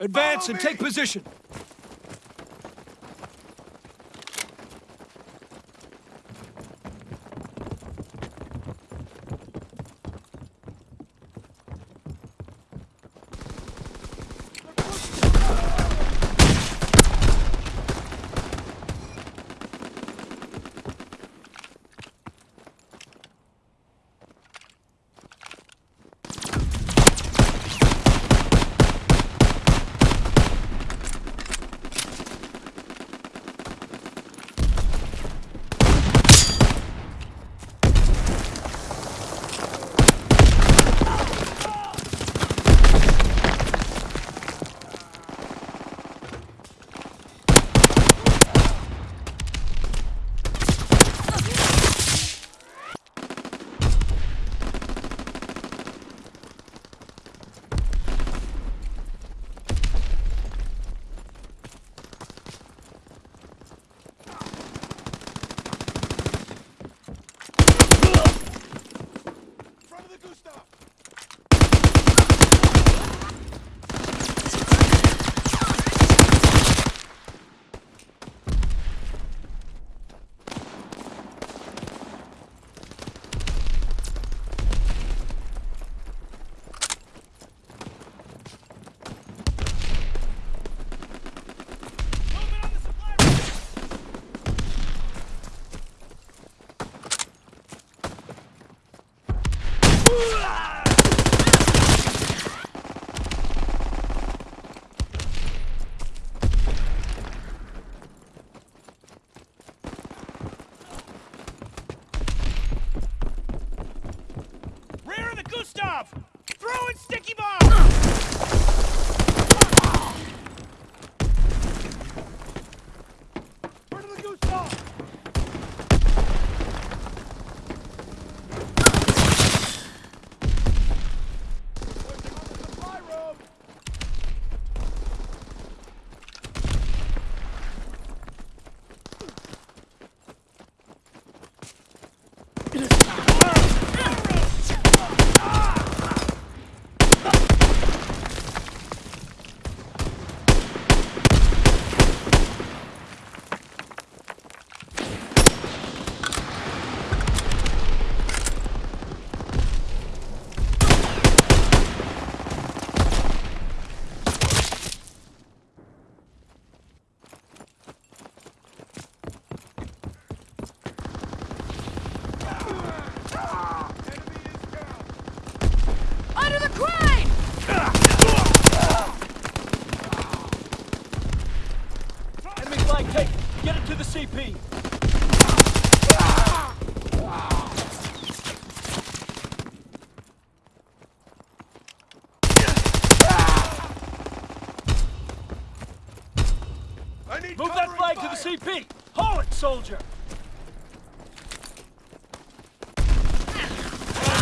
Advance and take position. Front of the Gustav! Movement on the supply room! Rear of the Gustav! Throwing sticky bomb! Front of the Gustav! Pushing on the supply room! Enemy is down! Under the crane! Enemy flag taken. Get it to the CP. Move that flag fire. to the CP. Haul it, soldier.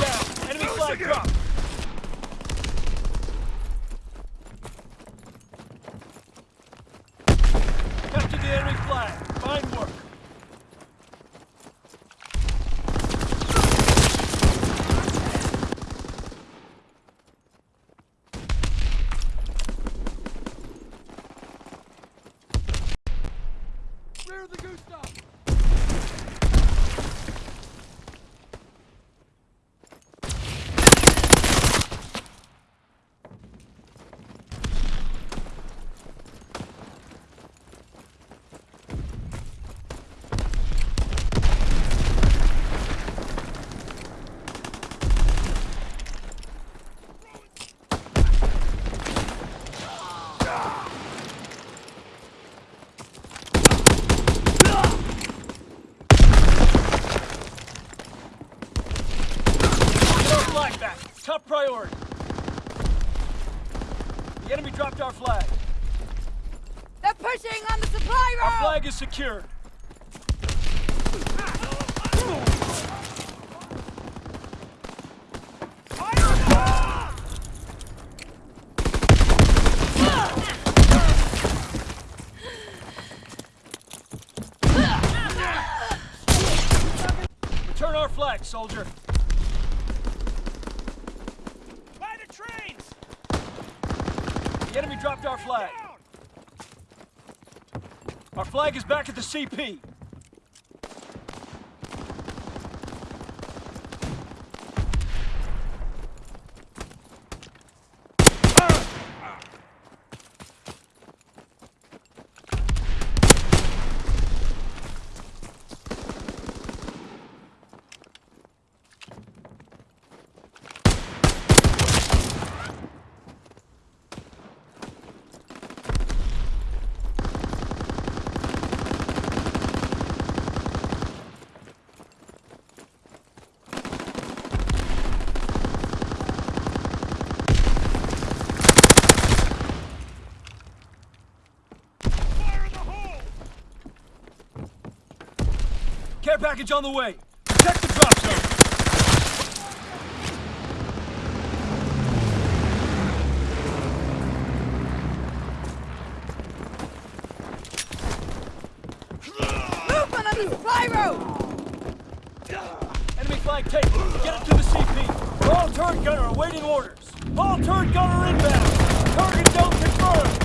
Down. Enemy flag Losing it. dropped. Capture the enemy flag. Fine work. Rear of the Gustav! Get our flag back. Top priority. The enemy dropped our flag. They're pushing on the supply road! Our flag is secured. Return our flag, soldier. By the enemy dropped our flag. Our flag is back at the CP. Fire in the hole! Care package on the way. Protect the drop zone. Movement on the supply road! Enemy flag taken. Get it to the CP. Ball turret gunner awaiting orders. Ball turret gunner inbound. Target zone confirmed.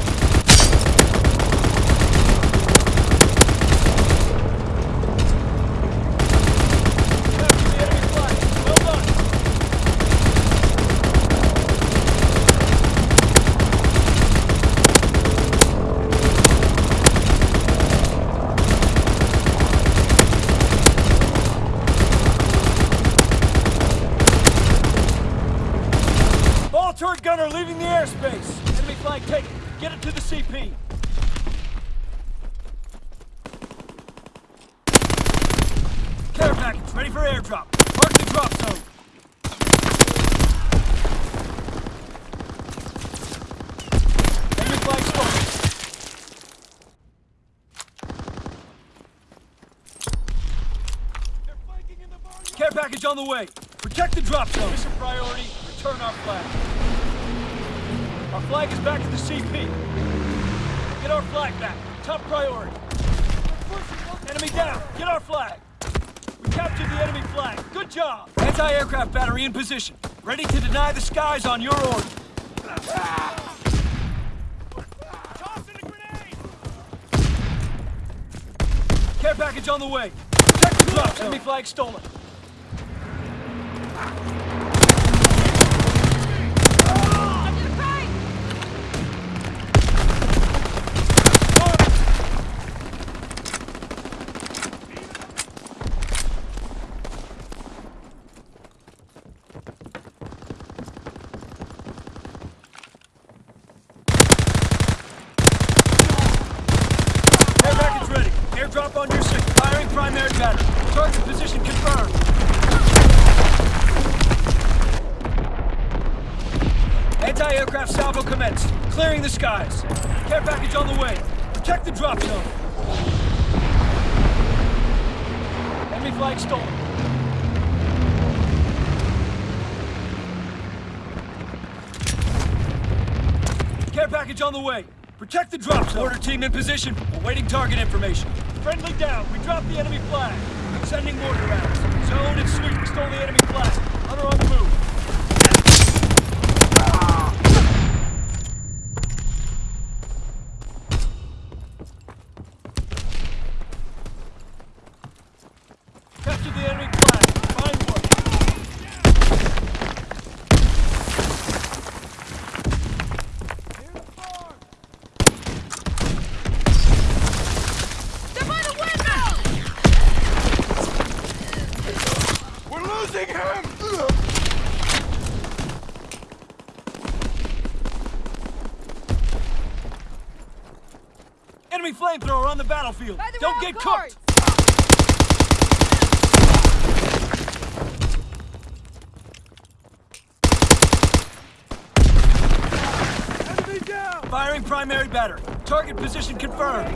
Capture the enemy flag. Well done. Ball turret gunner leaving the airspace. Enemy flag taken. Get it to the CP. Care package ready for airdrop. Mark the drop zone. Care package on the way. Protect the drop zone. Mission priority, return our flag. Our flag is back at the CP. Get our flag back. Top priority. Enemy down. Get our flag. Captured the enemy flag. Good job. Anti-aircraft battery in position. Ready to deny the skies on your order. Tossing a grenade! Care package on the way. Protect the drop zone. Enemy flag stolen. Under the crane! Air package ready. Firing primary battery. Target position confirmed. Anti-aircraft salvo commenced. Clearing the skies. Care package on the way. Protect the drop zone. Enemy flag stolen. Care package on the way. Protect the drop zone. Mortar team in position. Awaiting target information. Friendly down. We dropped the enemy flag. Sending mortar rounds. Zone and sweep. Stole the enemy flag. Hunter on the move. Capture the enemy flag. Find one. They're by the window! We're losing him! Enemy flamethrower on the battlefield. The Don't get guards! cooked. Enemy down! Firing primary battery. Target position confirmed.